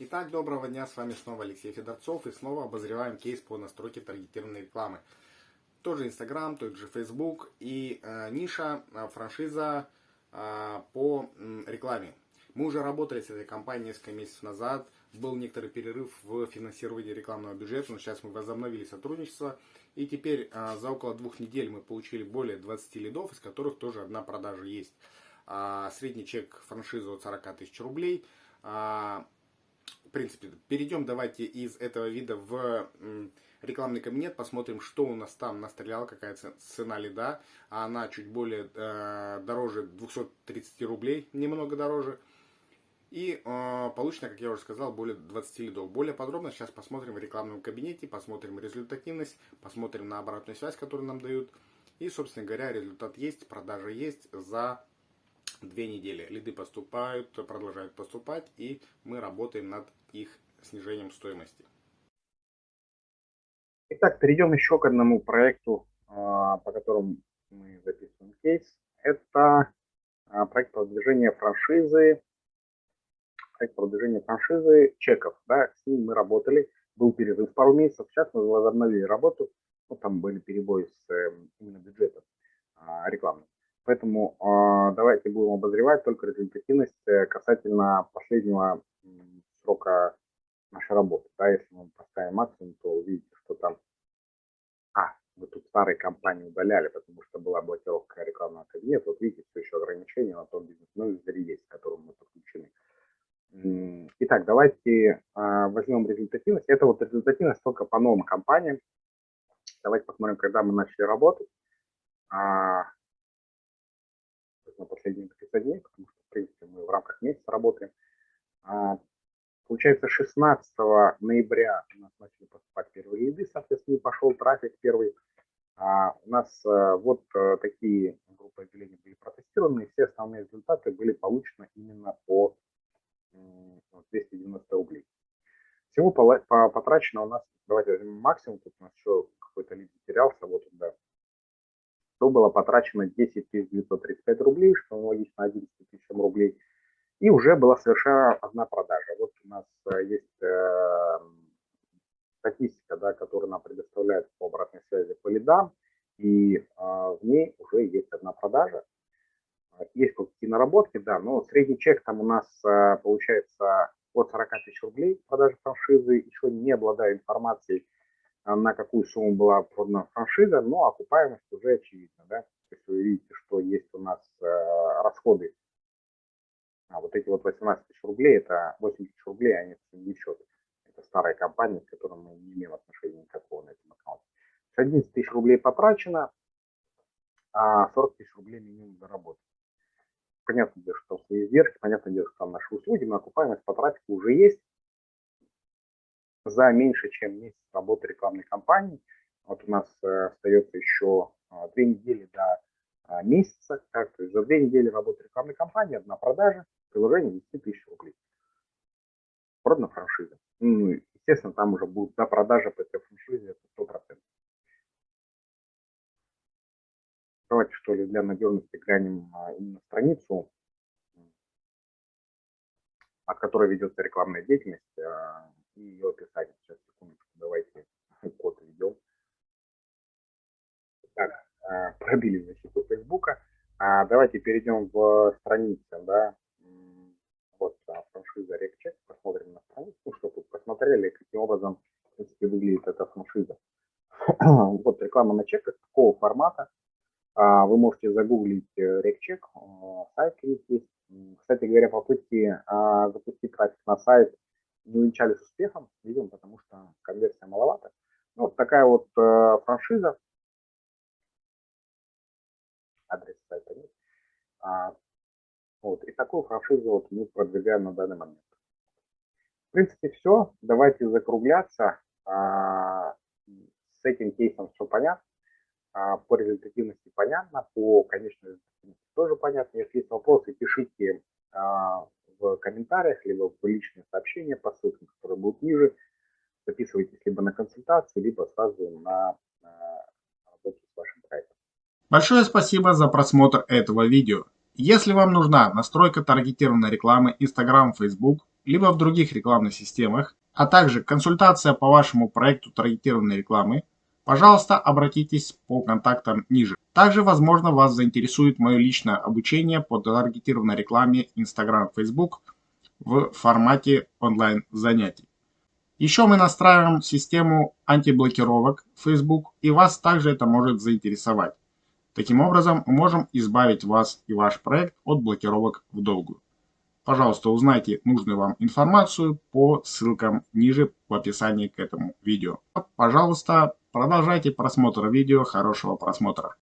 Итак, доброго дня, с вами снова Алексей Федорцов и снова обозреваем кейс по настройке таргетированной рекламы. Тоже Инстаграм, тот же Facebook и э, ниша, э, франшиза э, по э, рекламе. Мы уже работали с этой компанией несколько месяцев назад, был некоторый перерыв в финансировании рекламного бюджета, но сейчас мы возобновили сотрудничество. И теперь э, за около двух недель мы получили более 20 лидов, из которых тоже одна продажа есть. Э, средний чек франшизы от 40 тысяч рублей. В принципе, перейдем давайте из этого вида в рекламный кабинет, посмотрим, что у нас там настрелял, какая цена лида. Она чуть более э, дороже 230 рублей, немного дороже. И э, получено, как я уже сказал, более 20 лидов. Более подробно сейчас посмотрим в рекламном кабинете, посмотрим результативность, посмотрим на обратную связь, которую нам дают. И, собственно говоря, результат есть, продажа есть за две недели. Лиды поступают, продолжают поступать, и мы работаем над их снижением стоимости. Итак, перейдем еще к одному проекту, а, по которому мы записываем кейс. Это а, проект продвижения франшизы, проект продвижения франшизы чеков. Да, с ним мы работали, был перерыв пару месяцев, сейчас мы возобновили работу. Ну, там были перебои с эм, именно бюджетом а, рекламным. Поэтому э, давайте будем обозревать только результативность э, касательно последнего срока нашей работы. Да, если мы поставим максимум, то увидите, что там... А, мы тут старые компании удаляли, потому что была блокировка рекламного кабинета. Вот видите, все еще ограничения на том бизнес менеджере есть, к которому мы подключены. Итак, давайте э, возьмем результативность. Это вот результативность только по новым компаниям. Давайте посмотрим, когда мы начали работать. На последние 30 дней, потому что, в принципе, мы в рамках месяца работаем. А, получается, 16 ноября у нас начали поступать первые лиды, соответственно, пошел трафик первый. А у нас а, вот а, такие группы объявлений были протестированы, и все основные результаты были получены именно по 290 рублей. Всего потрачено у нас, давайте возьмем максимум, тут у нас еще какой-то лид потерялся, вот да, то было потрачено 10 935 рублей, что аналогично 11 тысячам рублей, и уже была совершена одна продажа. Вот у нас э, есть э, статистика, да, которую нам предоставляет по обратной связи по лидам, и э, в ней уже есть одна продажа. Есть какие-то наработки, да, но средний чек там у нас э, получается от 40 тысяч рублей продажи франшизы, еще не обладая информацией на какую сумму была продана франшиза, но окупаемость уже очевидна. Да? То есть вы видите, что есть у нас э, расходы. А вот эти вот 18 тысяч рублей, это 8 тысяч рублей, они не счет. Это старая компания, с которой мы не имеем отношения никакого на этом аккаунте. 11 тысяч рублей потрачено, а 40 тысяч рублей минимум заработано. Понятно, что свои издержки, понятно, что там наши услуги, но окупаемость по трафику уже есть за меньше, чем месяц работы рекламной кампании. Вот у нас э, остается еще а, две недели до а, месяца. Так, то есть за две недели работы рекламной кампании одна продажа, приложение 10 тысяч рублей. Продана франшиза. Ну, естественно, там уже будет до продажи по этой франшизе это 100%. Давайте, что ли, для надежности глянем а, именно страницу, от которой ведется рекламная деятельность и ее описание. Сейчас, секундочку, давайте код введем. Так, а, пробили защиту Фейсбука. А, давайте перейдем в страницу, да, вот а, франшиза RecCheck, посмотрим на страницу, ну, чтобы посмотрели, каким образом, в принципе, выглядит эта франшиза. вот реклама на чек такого формата. Вы можете загуглить RecCheck, э, сайт есть. Кстати говоря, попытки запустить трафик на сайт не увенчались успехом, видимо, потому что конверсия маловато. Ну, вот такая вот э, франшиза. Адрес сайта нет. А, вот, и такую франшизу вот мы продвигаем на данный момент. В принципе, все. Давайте закругляться. А, с этим кейсом все понятно. А, по результативности понятно, по конечной результативности тоже понятно. Если есть вопросы, пишите а, в комментариях, либо в личные сообщения по ссылкам, которые будут ниже. Записывайтесь либо на консультацию, либо сразу на работу с вашим проектом. Большое спасибо за просмотр этого видео. Если вам нужна настройка таргетированной рекламы Instagram, Facebook, либо в других рекламных системах, а также консультация по вашему проекту таргетированной рекламы, пожалуйста, обратитесь по контактам ниже. Также, возможно, вас заинтересует мое личное обучение по таргетированной рекламе Instagram, Facebook в формате онлайн занятий. Еще мы настраиваем систему антиблокировок Facebook, и вас также это может заинтересовать. Таким образом, мы можем избавить вас и ваш проект от блокировок в долгую. Пожалуйста, узнайте нужную вам информацию по ссылкам ниже в описании к этому видео. Пожалуйста, продолжайте просмотр видео. Хорошего просмотра.